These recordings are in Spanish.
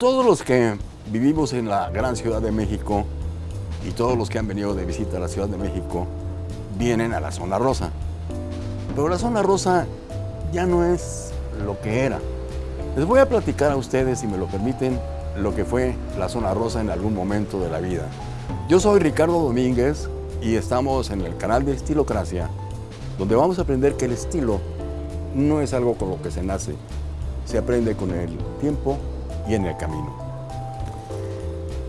Todos los que vivimos en la gran Ciudad de México y todos los que han venido de visita a la Ciudad de México vienen a la zona rosa. Pero la zona rosa ya no es lo que era. Les voy a platicar a ustedes, si me lo permiten, lo que fue la zona rosa en algún momento de la vida. Yo soy Ricardo Domínguez y estamos en el canal de Estilocracia, donde vamos a aprender que el estilo no es algo con lo que se nace, se aprende con el tiempo en el camino.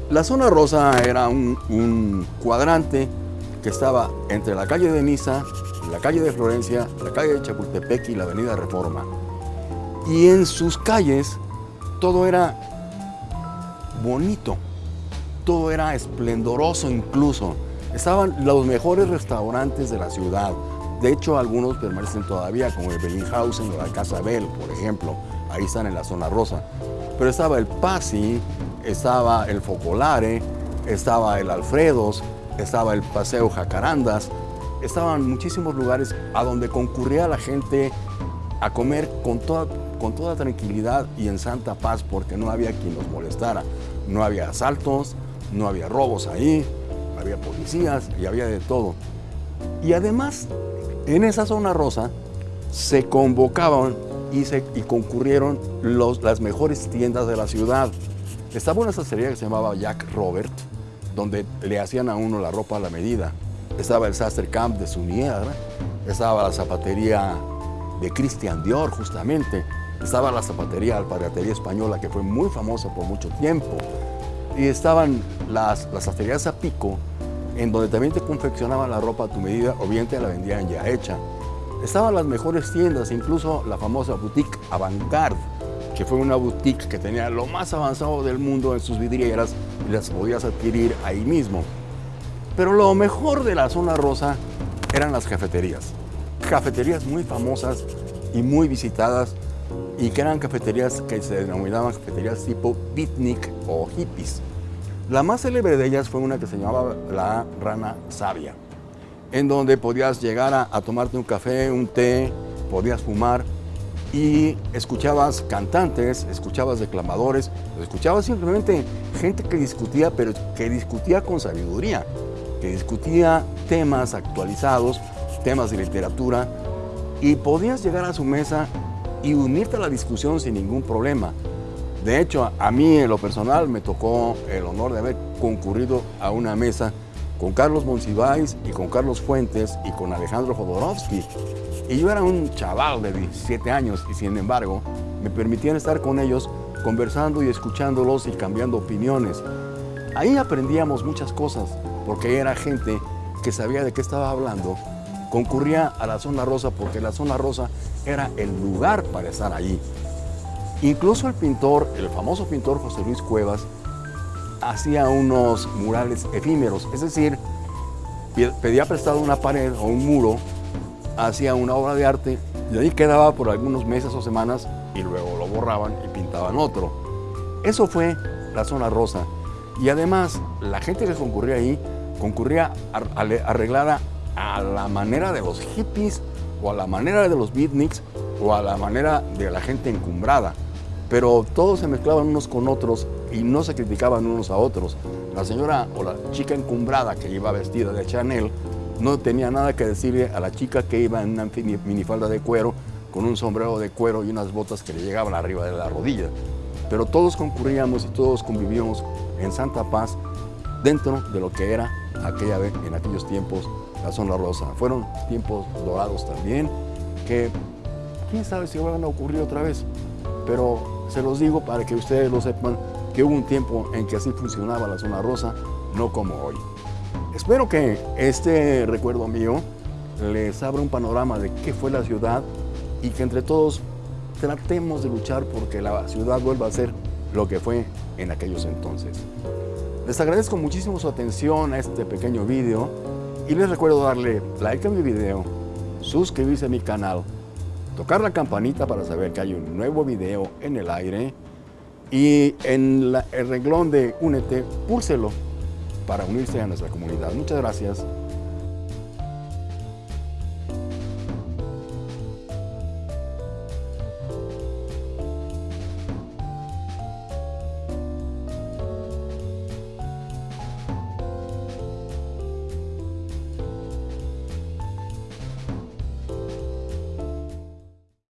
La zona rosa era un, un cuadrante que estaba entre la calle de Niza, la calle de Florencia, la calle de Chapultepec y la avenida Reforma. Y en sus calles todo era bonito, todo era esplendoroso incluso. Estaban los mejores restaurantes de la ciudad. De hecho, algunos permanecen todavía, como el Bellinghausen o la Casa Bell, por ejemplo. Ahí están en la zona rosa. Pero estaba el Pasi, estaba el Focolare, estaba el Alfredos, estaba el Paseo Jacarandas. Estaban muchísimos lugares a donde concurría la gente a comer con toda, con toda tranquilidad y en santa paz porque no había quien los molestara. No había asaltos, no había robos ahí, había policías y había de todo. Y además, en esa zona rosa se convocaban y, concurrieron las mejores tiendas de la ciudad. Estaba una sastrería que se llamaba Jack Robert, donde le hacían a uno la ropa a la medida. Estaba el Sastre Camp de Sunier, estaba la zapatería de Christian Dior, justamente. Estaba la zapatería Alpargatería Española, que fue muy famosa por mucho tiempo. Y estaban las, las sastrerías a pico, en donde también te confeccionaban la ropa a tu medida o bien te la vendían ya hecha. Estaban las mejores tiendas, incluso la famosa boutique Avantgarde, que fue una boutique que tenía lo más avanzado del mundo en sus vidrieras y las podías adquirir ahí mismo. Pero lo mejor de la zona rosa eran las cafeterías. Cafeterías muy famosas y muy visitadas y que eran cafeterías que se denominaban cafeterías tipo beatnik o hippies. La más célebre de ellas fue una que se llamaba La Rana Sabia, en donde podías llegar a, tomarte un café, un té, podías fumar y escuchabas cantantes, escuchabas declamadores, escuchabas simplemente gente que discutía, pero que discutía con sabiduría, que discutía temas actualizados, temas de literatura, y podías llegar a su mesa y unirte a la discusión sin ningún problema. De hecho, a mí en lo personal me tocó el honor de haber concurrido a una mesa con Carlos Monsiváis y con Carlos Fuentes y con Alejandro Jodorowsky. Y yo era un chaval de 17 años y sin embargo me permitían estar con ellos conversando y escuchándolos y cambiando opiniones. Ahí aprendíamos muchas cosas porque era gente que sabía de qué estaba hablando, concurría a la zona rosa porque la zona rosa era el lugar para estar allí. Incluso el pintor, el famoso pintor José Luis Cuevas, hacía unos murales efímeros, es decir, pedía prestado una pared o un muro, hacía una obra de arte y ahí quedaba por algunos meses o semanas y luego lo borraban y pintaban otro. Eso fue la zona rosa. Y además, la gente que concurría ahí, concurría arreglada a la manera de los hippies o a la manera de los beatniks o a la manera de la gente encumbrada. Pero todos se mezclaban unos con otros y no se criticaban unos a otros. La señora o la chica encumbrada que iba vestida de Chanel no tenía nada que decirle a la chica que iba en una minifalda de cuero con un sombrero de cuero y unas botas que le llegaban arriba de la rodilla. Pero todos concurríamos y todos convivíamos en santa paz dentro de lo que era aquella vez, en aquellos tiempos, la zona rosa. Fueron tiempos dorados también, que quién sabe si van a ocurrir otra vez, pero se los digo para que ustedes lo sepan, que hubo un tiempo en que así funcionaba la zona rosa, no como hoy. Espero que este recuerdo mío les abra un panorama de qué fue la ciudad y que entre todos tratemos de luchar porque la ciudad vuelva a ser lo que fue en aquellos entonces. Les agradezco muchísimo su atención a este pequeño video y les recuerdo darle like a mi video, suscribirse a mi canal, tocar la campanita para saber que hay un nuevo video en el aire y en el renglón de Únete, púlselo para unirse a nuestra comunidad. Muchas gracias.